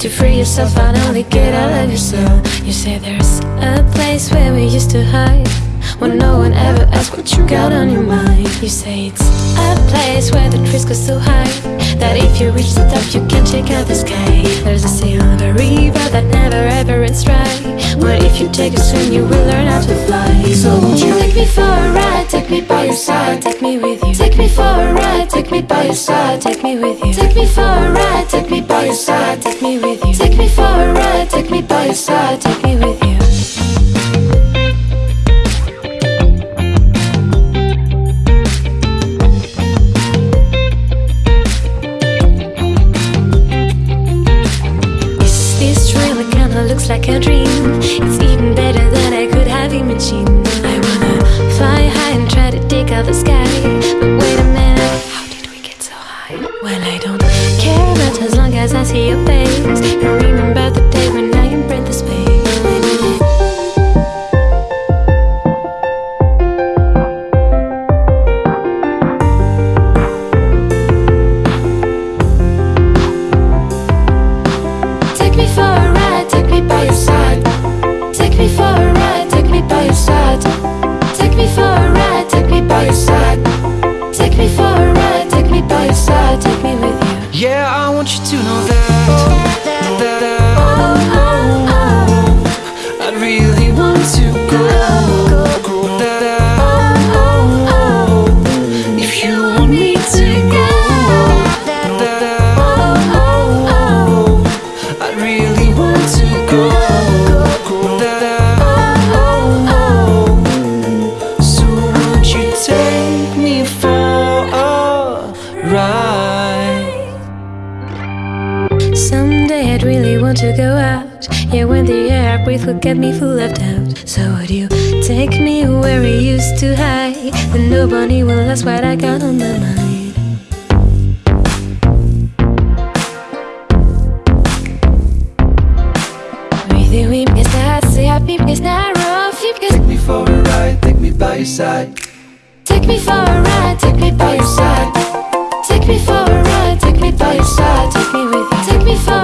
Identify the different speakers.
Speaker 1: To free yourself finally get out of yourself You say there's a place where we used to hide When no one ever asks what you got on your mind You say it's a place where the trees go so high That if you reach the top you can check out the sky There's a sea on the river that never ever ends dry What if you take a swim you will learn how to fly So won't you take me for a ride, take me by your side, take me with you Take me for a ride, take me by your side, take me with you Take me for a ride, take me by your side, take me with you Take me for a ride, take me by your side, take me with you like a dream? It's even better than I could have imagined.
Speaker 2: Want you to know that That I, I really want to go if you want me to go I, really want to go so would you take me for a ride?
Speaker 1: Want to go out. Yeah, when the air I breathe will get me full of doubt. So would you take me where we used to hide? Then nobody will ask what I got on my mind. We because that's the happy because not rough.
Speaker 2: Take me for a ride, take me by your side.
Speaker 1: take me for a ride, take me by your side. Take me for a ride, take me by your side, take me with you. Take me for